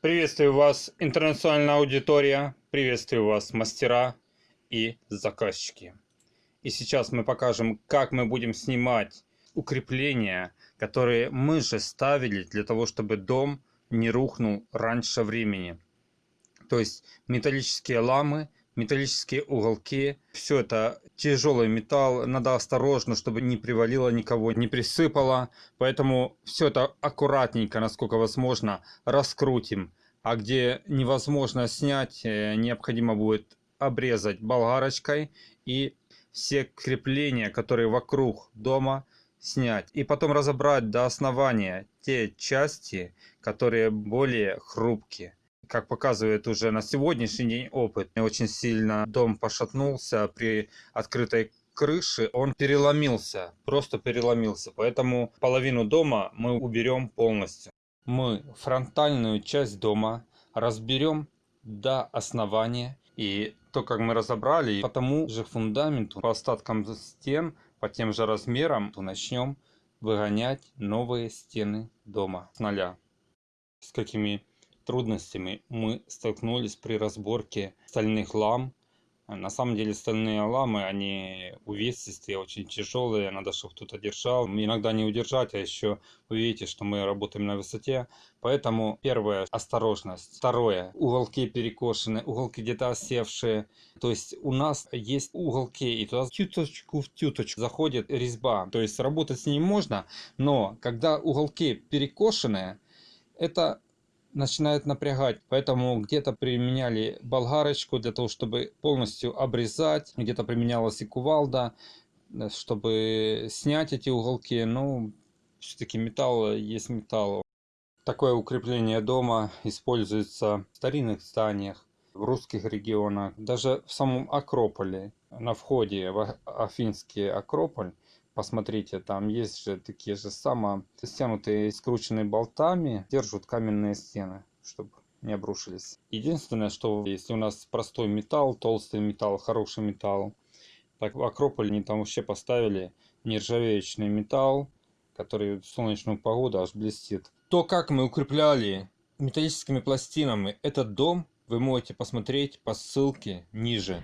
Приветствую вас, интернациональная аудитория, приветствую вас, мастера и заказчики. И сейчас мы покажем, как мы будем снимать укрепления, которые мы же ставили для того, чтобы дом не рухнул раньше времени. То есть металлические ламы, металлические уголки, все это тяжелый металл, надо осторожно, чтобы не привалило никого, не присыпало. Поэтому все это аккуратненько, насколько возможно, раскрутим. А где невозможно снять, э, необходимо будет обрезать болгарочкой и все крепления, которые вокруг дома, снять. И потом разобрать до основания те части, которые более хрупкие. Как показывает уже на сегодняшний день опыт, очень сильно дом пошатнулся при открытой крыши, он переломился, просто переломился. Поэтому половину дома мы уберем полностью. Мы фронтальную часть дома разберем до основания и то, как мы разобрали, по тому же фундаменту, по остаткам стен, по тем же размерам, то начнем выгонять новые стены дома с нуля. С какими трудностями мы столкнулись при разборке стальных лам на самом деле стальные ламы, они увесистые, очень тяжелые, надо, чтобы кто-то держал. Иногда не удержать, а еще вы видите, что мы работаем на высоте. Поэтому первое – осторожность. Второе – уголки перекошены, уголки где-то осевшие. То есть у нас есть уголки, и туда тюточку в тюточку заходит резьба. То есть работать с ним можно, но когда уголки перекошенные, это начинает напрягать. Поэтому где-то применяли болгарочку для того, чтобы полностью обрезать. Где-то применялась и кувалда, э, чтобы снять эти уголки. Ну, все-таки металл есть металл. Такое укрепление дома используется в старинных зданиях, в русских регионах, даже в самом Акрополе. На входе в Афинский Акрополь Посмотрите, там есть же такие же самые стянутые, скрученные болтами, держат каменные стены, чтобы не обрушились. Единственное, что если у нас простой металл, толстый металл, хороший металл, так в Акрополе они там вообще поставили нержавеечный металл, который в солнечную погоду аж блестит. То, как мы укрепляли металлическими пластинами этот дом, вы можете посмотреть по ссылке ниже.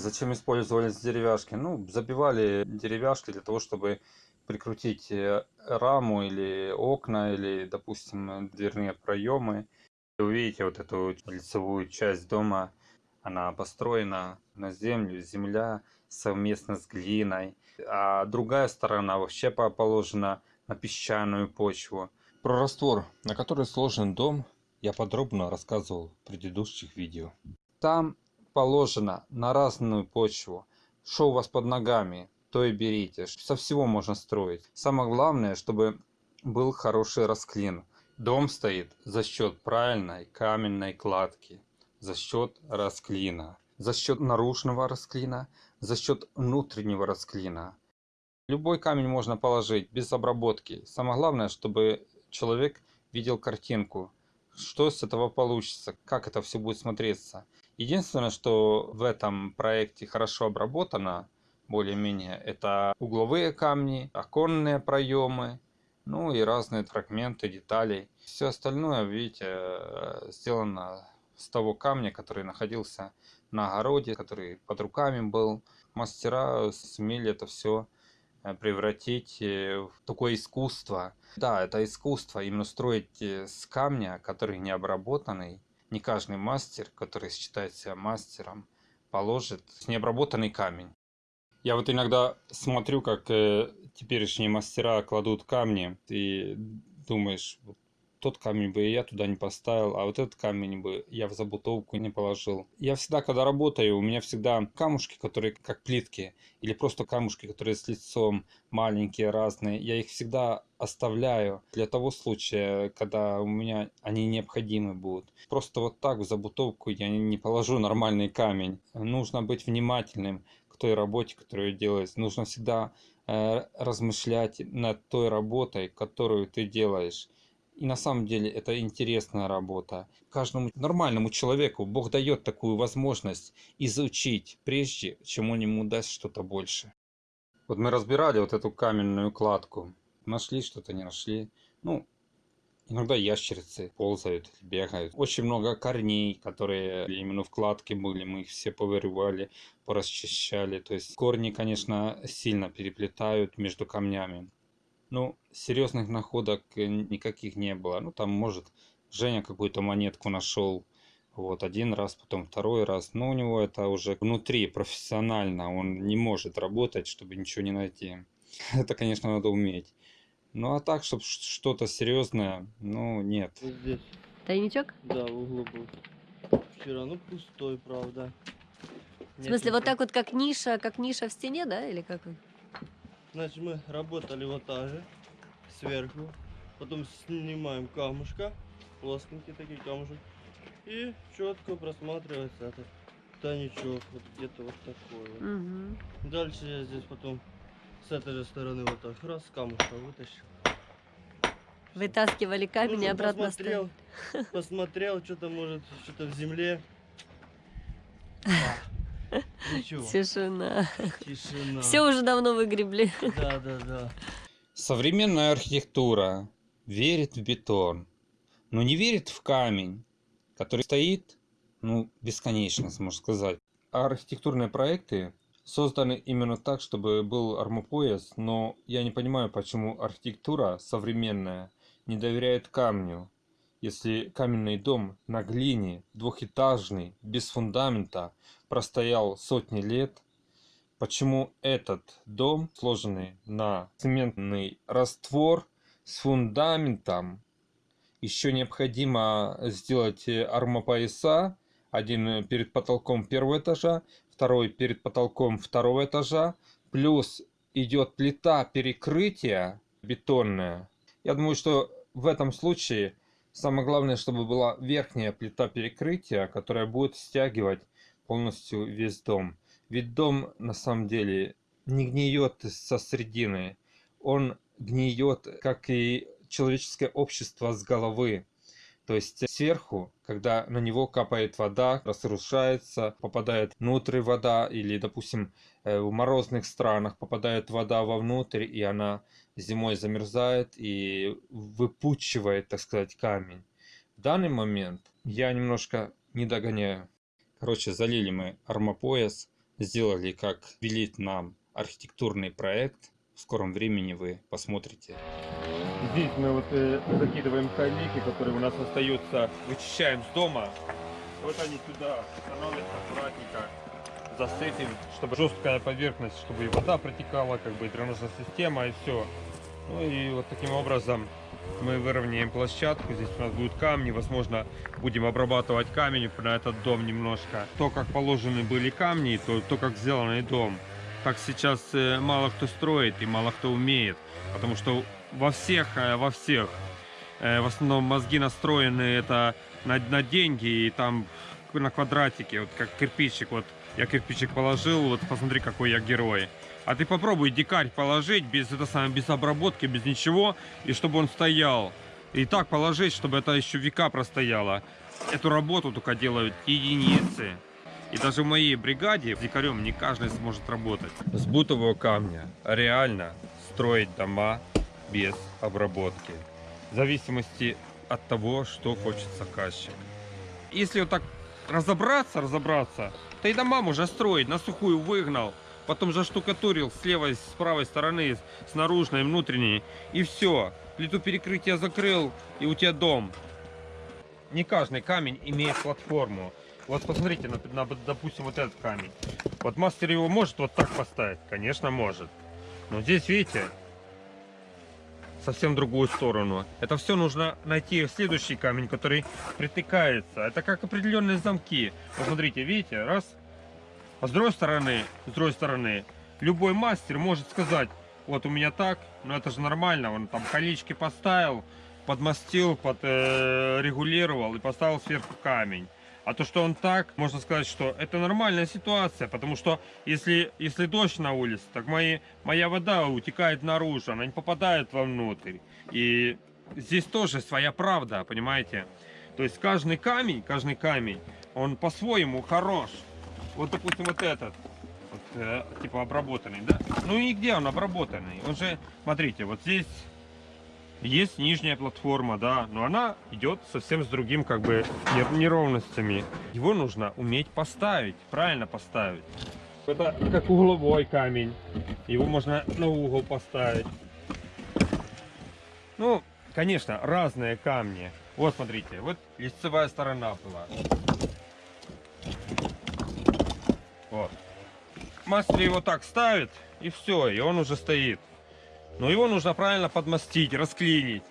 Зачем использовались деревяшки? Ну, забивали деревяшки для того, чтобы прикрутить э, раму или окна, или, допустим, дверные проемы. Вы видите вот эту лицевую часть дома, она построена на землю, земля совместно с глиной, а другая сторона вообще положена на песчаную почву. Про раствор, на который сложен дом, я подробно рассказывал в предыдущих видео. Там положено на разную почву. Что у вас под ногами, то и берите. Со всего можно строить. Самое главное, чтобы был хороший расклин. Дом стоит за счет правильной каменной кладки, за счет расклина, за счет наружного расклина, за счет внутреннего расклина. Любой камень можно положить без обработки. Самое главное, чтобы человек видел картинку, что с этого получится, как это все будет смотреться. Единственное, что в этом проекте хорошо обработано, более-менее, это угловые камни, оконные проемы, ну и разные фрагменты деталей. Все остальное, видите, э, сделано с того камня, который находился на огороде, который под руками был. Мастера сумели это все э, превратить э, в такое искусство. Да, это искусство, именно строить с камня, который не обработанный, не каждый мастер, который считает себя мастером, положит необработанный камень. Я вот иногда смотрю, как э, теперешние мастера кладут камни, ты думаешь, вот тот камень бы я туда не поставил, а вот этот камень бы я в забутовку не положил. Я всегда, когда работаю, у меня всегда камушки, которые как плитки, или просто камушки, которые с лицом маленькие, разные, я их всегда оставляю для того случая, когда у меня они необходимы будут. Просто вот так в забутовку я не положу нормальный камень. Нужно быть внимательным к той работе, которую делаешь. Нужно всегда э, размышлять над той работой, которую ты делаешь. И на самом деле это интересная работа. Каждому нормальному человеку Бог дает такую возможность изучить, прежде чем он ему даст что-то больше. Вот мы разбирали вот эту каменную кладку. Нашли что-то, не нашли. Ну, иногда ящерицы ползают, бегают. Очень много корней, которые именно в кладке были. Мы их все повырывали, порасчищали. То есть корни, конечно, сильно переплетают между камнями. Ну, серьезных находок э, никаких не было. Ну, там, может, Женя какую-то монетку нашел. Вот, один раз, потом второй раз. Но у него это уже внутри, профессионально. Он не может работать, чтобы ничего не найти. Это, конечно, надо уметь. Ну, а так, чтобы что-то серьезное, ну, нет. Вот здесь. Тайничок? Да, в углу был. Вчера, ну, пустой, правда. В смысле, вот так вот, как ниша, как ниша в стене, да, или как? Значит, мы работали вот так же, сверху. Потом снимаем камушка, плоскенький такие камушек. И четко просматривается этот тайничок, вот где-то вот такой вот. Угу. Дальше я здесь потом с этой же стороны вот так раз камушка вытащил. Вытаскивали камень Ну, и обратно посмотрел, посмотрел, что-то может, что-то в земле. А, Ничего, Тишина. тишина. Все уже давно выгребли. Да, да, да. Современная архитектура верит в бетон, но не верит в камень, который стоит, ну, бесконечно, можно сказать. А архитектурные проекты созданы именно так, чтобы был армопояс, но я не понимаю, почему архитектура современная не доверяет камню. Если каменный дом на глине, двухэтажный, без фундамента, простоял сотни лет, почему этот дом, сложенный на цементный раствор с фундаментом, еще необходимо сделать э, армопояса, один перед потолком первого этажа, второй перед потолком второго этажа, плюс идет плита перекрытия бетонная. Я думаю, что в этом случае самое главное, чтобы была верхняя плита перекрытия, которая будет стягивать полностью весь дом. Ведь дом на самом деле не гниет со средины, он гниет, как и человеческое общество с головы. То есть сверху, когда на него капает вода, разрушается, попадает внутрь вода, или, допустим, э, в морозных странах попадает вода вовнутрь, и она зимой замерзает и выпучивает, так сказать, камень. В данный момент я немножко не догоняю. Короче, залили мы армопояс, сделали, как велит нам архитектурный проект. В скором времени вы посмотрите. Здесь мы вот э, закидываем камейки, которые у нас остаются, вычищаем с дома. Вот они сюда становятся аккуратненько, засыпем, чтобы жесткая поверхность, чтобы и вода протекала, как бы и дренажная система, и все. Ну и вот таким образом мы выровняем площадку. Здесь у нас будут камни, возможно, будем обрабатывать камень на этот дом немножко. То, как положены были камни, то, то как сделанный дом. Так сейчас э, мало кто строит и мало кто умеет, потому что во всех, э, во всех, э, в основном мозги настроены это на, на деньги и там на квадратике, вот как кирпичик, вот я кирпичик положил, вот посмотри, какой я герой. А ты попробуй дикарь положить без, это самое, без обработки, без ничего, и чтобы он стоял. И так положить, чтобы это еще века простояло. Эту работу только делают единицы. И даже в моей бригаде дикарем не каждый сможет работать. С бутового камня реально строить дома без обработки. В зависимости от того, что хочет заказчик. Если вот так разобраться, разобраться, то и дома можно строить, на сухую выгнал, потом заштукатурил с левой, с правой стороны, с наружной, внутренней, и все. Плиту перекрытия закрыл, и у тебя дом. Не каждый камень имеет платформу. Вот посмотрите, на, на, допустим, вот этот камень. Вот мастер его может вот так поставить? Конечно, может. Но здесь, видите, совсем другую сторону. Это все нужно найти в следующий камень, который притыкается. Это как определенные замки. Вот смотрите, видите, раз. А с другой стороны, с другой стороны, любой мастер может сказать, вот у меня так, но это же нормально, он там колечки поставил, подмастил, подрегулировал и поставил сверху камень. А то, что он так, можно сказать, что это нормальная ситуация, потому что если, если дождь на улице, так мои, моя вода утекает наружу, она не попадает вовнутрь. И здесь тоже своя правда, понимаете? То есть каждый камень, каждый камень, он по-своему хорош. Вот, допустим, вот этот, вот, э, типа обработанный, да? Ну и где он обработанный? Он же, смотрите, вот здесь есть нижняя платформа, да, но она идет совсем с другим, как бы, нер- неровностями. Его нужно уметь поставить, правильно поставить. Это как угловой камень. Его можно на угол поставить. Ну, конечно, разные камни. Вот, смотрите, вот лицевая сторона была. Вот. Мастер его так ставит, и все, и он уже стоит. Но его нужно правильно подмастить, расклинить.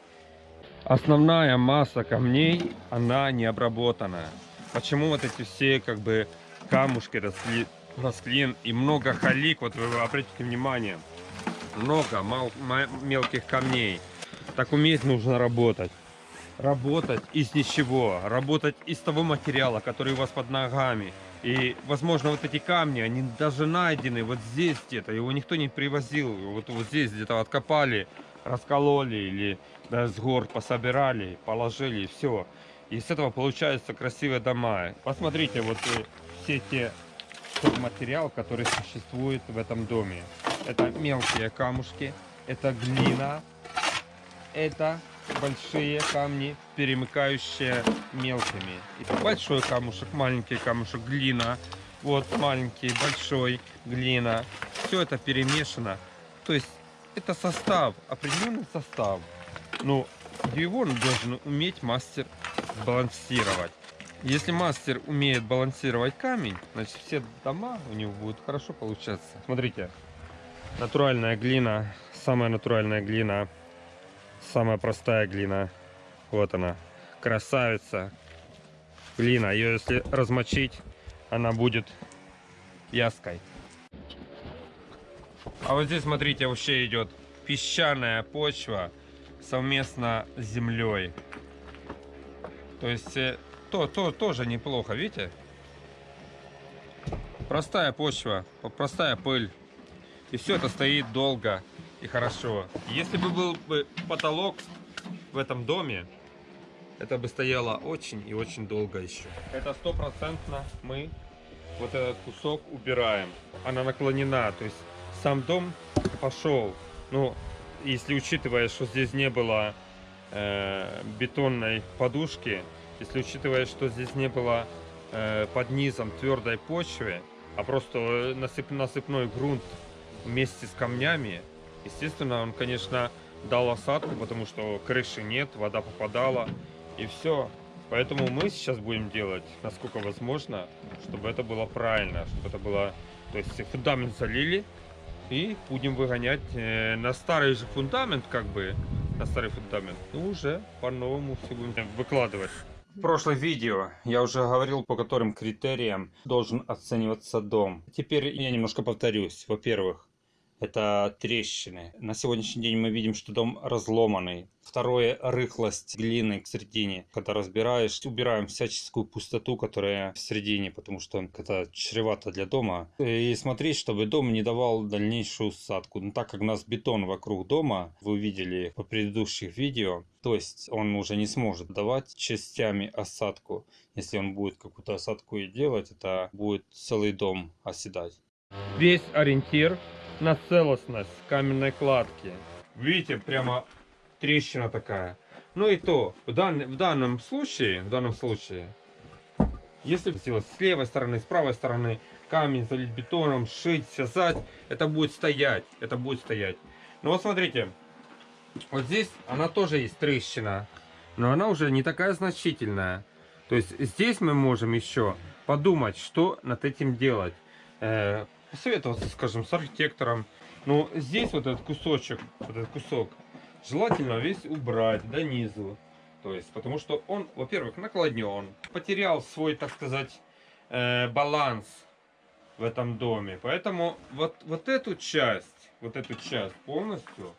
Основная масса камней, она не обработанная. Почему вот эти все как бы камушки раскли... расклин и много халик, вот вы обратите внимание, много мал... ма- мелких камней. Так уметь нужно работать. Работать из ничего, работать из того материала, который у вас под ногами. И, возможно, вот эти камни, они даже найдены вот здесь где-то, его никто не привозил. Вот, вот здесь где-то откопали, раскололи или да, с гор пособирали, положили, и все. И с этого получаются красивые дома. Посмотрите, вот э, все те тот материал, который существует в этом доме. Это мелкие камушки, это глина, это большие камни, перемыкающие мелкими. Большой камушек, маленький камушек, глина. Вот маленький, большой, глина. Все это перемешано. То есть это состав, определенный состав. Ну, его должен уметь мастер балансировать. Если мастер умеет балансировать камень, значит все дома у него будут хорошо получаться. Смотрите, натуральная глина, самая натуральная глина, самая простая глина. Вот она, красавица. Глина, ее если размочить, она будет вязкой. А вот здесь, смотрите, вообще идет песчаная почва совместно с землей. То есть э, то, то тоже неплохо, видите? Простая почва, простая пыль. И все это стоит долго и хорошо. Если бы был бы потолок в этом доме, это бы стояло очень и очень долго еще. Это стопроцентно мы вот этот кусок убираем. Она наклонена, то есть сам дом пошел. Ну, если учитывая, что здесь не было э, бетонной подушки, если учитывая, что здесь не было э, под низом твердой почвы, а просто насып, насыпной грунт вместе с камнями, естественно, он, конечно, дал осадку, потому что крыши нет, вода попадала, и все. Поэтому мы сейчас будем делать, насколько возможно, чтобы это было правильно, чтобы это было... То есть фундамент залили, и будем выгонять э, на старый же фундамент, как бы, на старый фундамент, и уже по-новому все будем выкладывать. В прошлом видео я уже говорил, по которым критериям должен оцениваться дом. Теперь я немножко повторюсь. Во-первых, это трещины. На сегодняшний день мы видим, что дом разломанный. Второе, рыхлость глины в середине. Когда разбираешь, убираем всяческую пустоту, которая в середине, потому что это чревато для дома. И смотреть, чтобы дом не давал дальнейшую усадку. Но так как у нас бетон вокруг дома, вы видели по предыдущих видео, то есть он уже не сможет давать частями осадку. Если он будет какую-то осадку и делать, это будет целый дом оседать. Весь ориентир на целостность каменной кладки. Видите, прямо трещина такая. Ну и то, в, дан- в данном случае, в данном случае, если с левой стороны, с правой стороны, камень залить бетоном, шить, связать, это будет стоять, это будет стоять. Ну вот смотрите, вот здесь она тоже есть трещина, но она уже не такая значительная. То есть здесь мы можем еще подумать, что над этим делать. Посоветоваться, скажем, с архитектором. Но здесь вот этот кусочек, вот этот кусок, желательно весь убрать до низу. То есть, потому что он, во-первых, наклонен, потерял свой, так сказать, э, баланс в этом доме. Поэтому вот, вот эту часть, вот эту часть полностью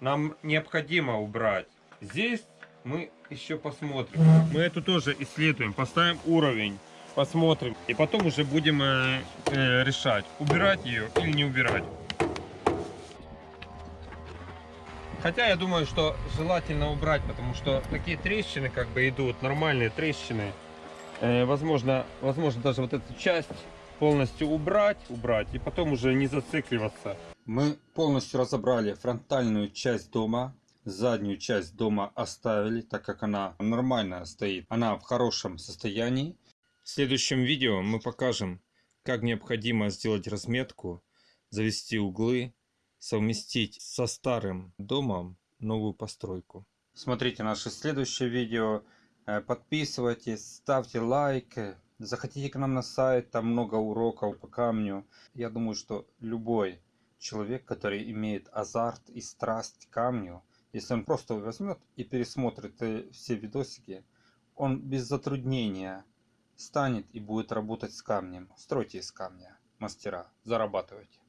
нам необходимо убрать. Здесь мы еще посмотрим. Мы эту тоже исследуем, поставим уровень, посмотрим. И потом уже будем э, э, решать, убирать ее или не убирать. Хотя я думаю, что желательно убрать, потому что такие трещины как бы идут, нормальные трещины. Э, возможно, возможно даже вот эту часть полностью убрать, убрать и потом уже не зацикливаться. Мы полностью разобрали фронтальную часть дома. Заднюю часть дома оставили, так как она нормально стоит. Она в хорошем состоянии. В следующем видео мы покажем, как необходимо сделать разметку, завести углы, совместить со старым домом новую постройку. Смотрите наше следующее видео. Э, Подписывайтесь, ставьте лайк. Заходите к нам на сайт, там много уроков по камню. Я думаю, что любой человек, который имеет азарт и страсть к камню, если он просто возьмет и пересмотрит э, все видосики, он без затруднения станет и будет работать с камнем. Стройте из камня, мастера, зарабатывайте.